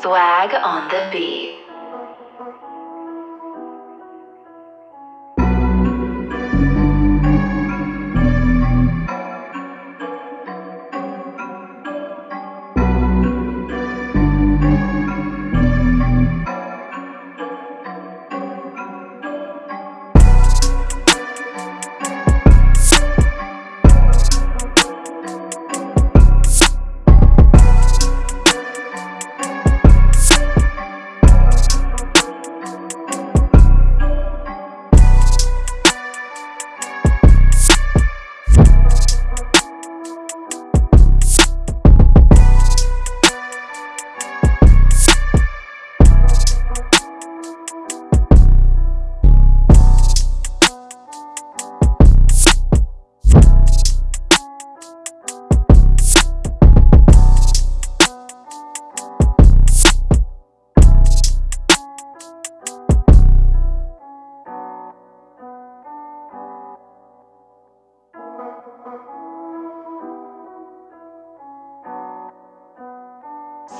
Swag on the beat.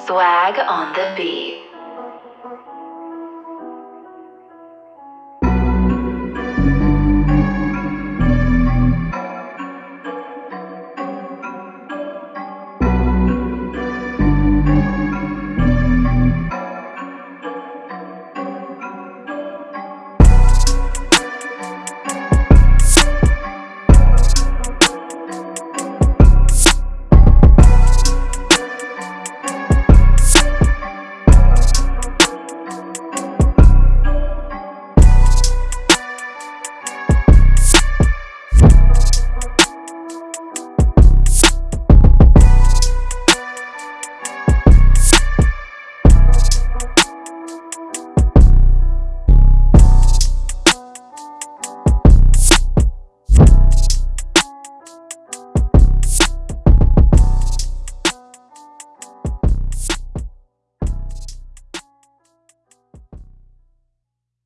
Swag on the beat.